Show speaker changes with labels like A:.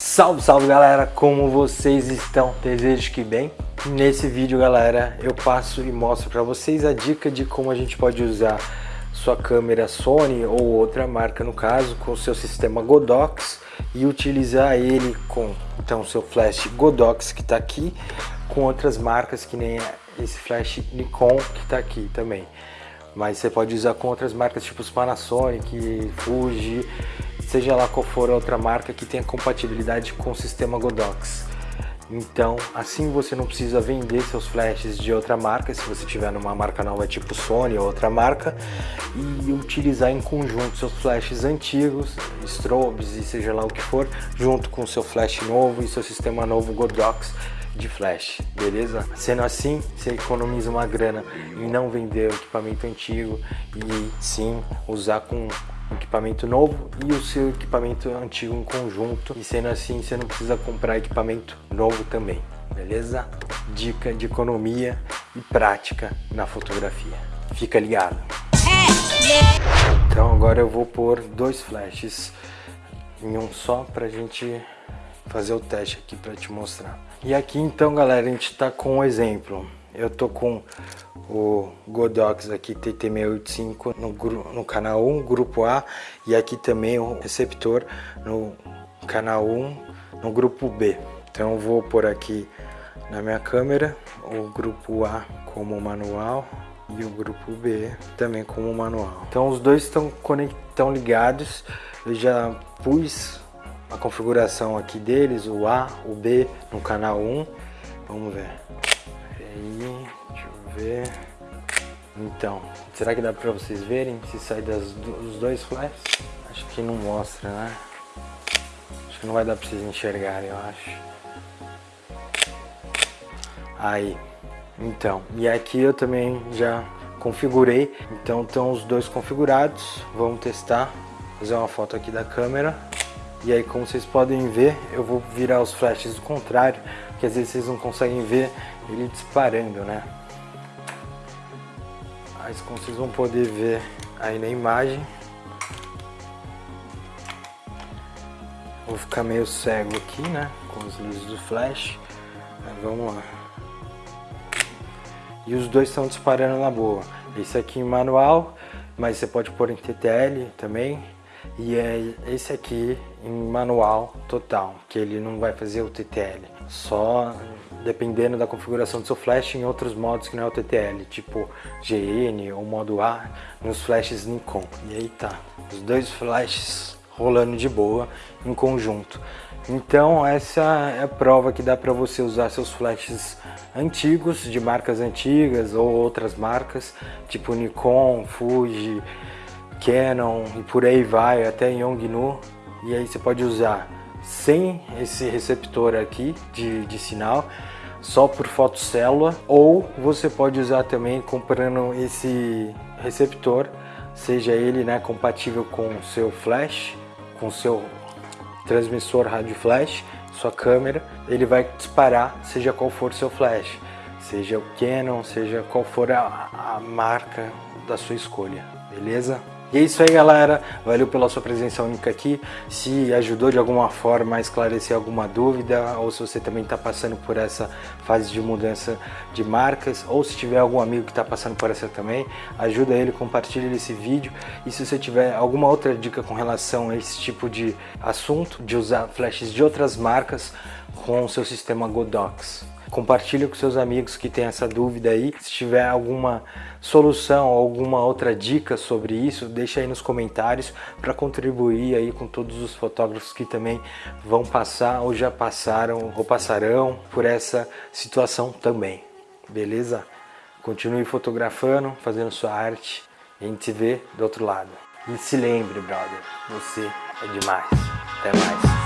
A: Salve, salve galera, como vocês estão? Desejo que bem. Nesse vídeo galera, eu passo e mostro para vocês a dica de como a gente pode usar sua câmera Sony ou outra marca no caso, com seu sistema Godox e utilizar ele com então seu flash Godox que está aqui, com outras marcas que nem esse flash Nikon que está aqui também. Mas você pode usar com outras marcas tipo Panasonic, Fuji, seja lá qual for a outra marca que tenha compatibilidade com o sistema Godox. Então, assim você não precisa vender seus flashes de outra marca, se você tiver numa marca nova tipo Sony ou outra marca, e utilizar em conjunto seus flashes antigos, strobes e seja lá o que for, junto com seu flash novo e seu sistema novo Godox de flash, beleza? Sendo assim, você economiza uma grana em não vender o equipamento antigo e sim usar com equipamento novo e o seu equipamento antigo em conjunto e sendo assim você não precisa comprar equipamento novo também, beleza? Dica de economia e prática na fotografia. Fica ligado! Então agora eu vou pôr dois flashes em um só pra gente fazer o teste aqui para te mostrar. E aqui então galera, a gente tá com um exemplo. Eu tô com o Godox aqui TT685 no, no canal 1, grupo A, e aqui também o receptor no canal 1, no grupo B. Então eu vou por aqui na minha câmera o grupo A como manual e o grupo B também como manual. Então os dois estão ligados. Eu já pus a configuração aqui deles, o A, o B no canal 1. Vamos ver. Aí, deixa eu ver. Então, será que dá pra vocês verem se sai das, dos dois flashes? Acho que não mostra, né? Acho que não vai dar pra vocês enxergarem, eu acho. Aí, então, e aqui eu também já configurei, então estão os dois configurados, vamos testar, fazer uma foto aqui da câmera. E aí, como vocês podem ver, eu vou virar os flashes do contrário, porque às vezes vocês não conseguem ver ele disparando, né? Mas como vocês vão poder ver aí na imagem, vou ficar meio cego aqui, né? Com as luzes do flash. Mas vamos lá. E os dois estão disparando na boa. Esse aqui em manual, mas você pode pôr em TTL também e é esse aqui em manual total, que ele não vai fazer o TTL, só dependendo da configuração do seu flash em outros modos que não é o TTL, tipo GN ou modo A nos flashes Nikon. E aí tá, os dois flashes rolando de boa em conjunto. Então essa é a prova que dá para você usar seus flashes antigos, de marcas antigas ou outras marcas, tipo Nikon, Fuji, Canon e por aí vai, até Yongnuo. E aí você pode usar sem esse receptor aqui de, de sinal, só por fotocélula, ou você pode usar também comprando esse receptor, seja ele né, compatível com seu flash, com seu transmissor rádio flash, sua câmera, ele vai disparar seja qual for seu flash, seja o Canon, seja qual for a, a marca da sua escolha, beleza? E é isso aí galera, valeu pela sua presença única aqui, se ajudou de alguma forma a esclarecer alguma dúvida ou se você também está passando por essa fase de mudança de marcas ou se tiver algum amigo que está passando por essa também, ajuda ele, compartilha esse vídeo. E se você tiver alguma outra dica com relação a esse tipo de assunto, de usar flashes de outras marcas com o seu sistema Godox. Compartilhe com seus amigos que tem essa dúvida aí. Se tiver alguma solução, alguma outra dica sobre isso, deixa aí nos comentários para contribuir aí com todos os fotógrafos que também vão passar ou já passaram ou passarão por essa situação também. Beleza? Continue fotografando, fazendo sua arte a gente se vê do outro lado. E se lembre, brother, você é demais. Até mais.